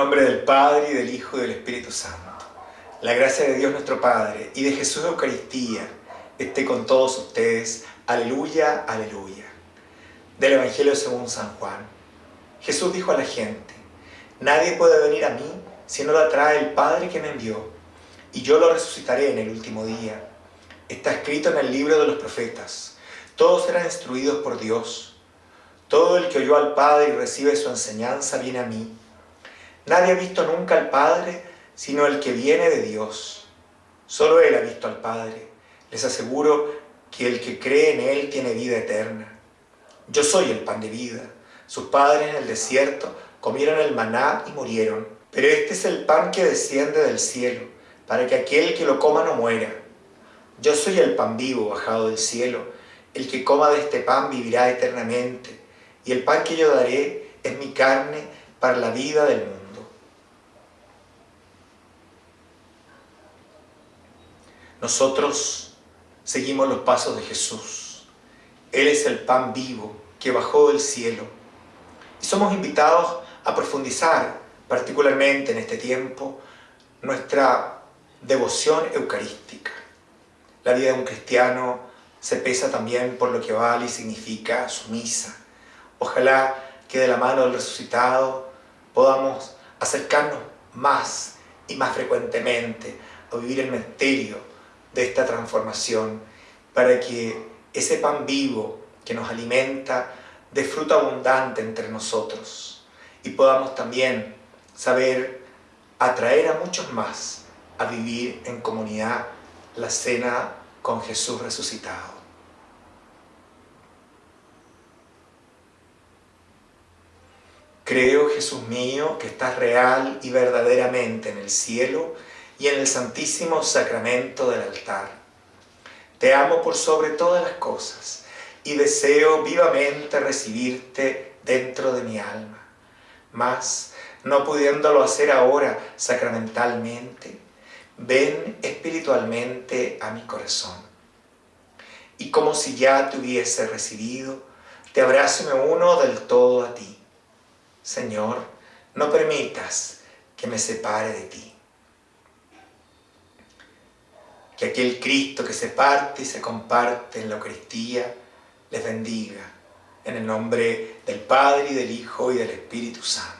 nombre del Padre, y del Hijo, y del Espíritu Santo. La gracia de Dios nuestro Padre y de Jesús de Eucaristía esté con todos ustedes. Aleluya, aleluya. Del Evangelio según San Juan. Jesús dijo a la gente, Nadie puede venir a mí si no lo atrae el Padre que me envió, y yo lo resucitaré en el último día. Está escrito en el libro de los profetas. Todos serán instruidos por Dios. Todo el que oyó al Padre y recibe su enseñanza viene a mí. Nadie ha visto nunca al Padre sino el que viene de Dios. Solo Él ha visto al Padre. Les aseguro que el que cree en Él tiene vida eterna. Yo soy el pan de vida. Sus padres en el desierto comieron el maná y murieron. Pero este es el pan que desciende del cielo, para que aquel que lo coma no muera. Yo soy el pan vivo bajado del cielo. El que coma de este pan vivirá eternamente. Y el pan que yo daré es mi carne para la vida del mundo. Nosotros seguimos los pasos de Jesús. Él es el pan vivo que bajó del cielo. Y somos invitados a profundizar, particularmente en este tiempo, nuestra devoción eucarística. La vida de un cristiano se pesa también por lo que vale y significa su misa. Ojalá que de la mano del resucitado podamos acercarnos más y más frecuentemente a vivir el misterio de esta transformación para que ese pan vivo que nos alimenta dé fruto abundante entre nosotros y podamos también saber atraer a muchos más a vivir en comunidad la cena con Jesús resucitado. Creo, Jesús mío, que estás real y verdaderamente en el cielo y en el santísimo sacramento del altar. Te amo por sobre todas las cosas y deseo vivamente recibirte dentro de mi alma. Mas, no pudiéndolo hacer ahora sacramentalmente, ven espiritualmente a mi corazón. Y como si ya te hubiese recibido, te abrazo y me uno del todo a ti. Señor, no permitas que me separe de ti. Que aquel Cristo que se parte y se comparte en la Eucaristía les bendiga. En el nombre del Padre, y del Hijo, y del Espíritu Santo.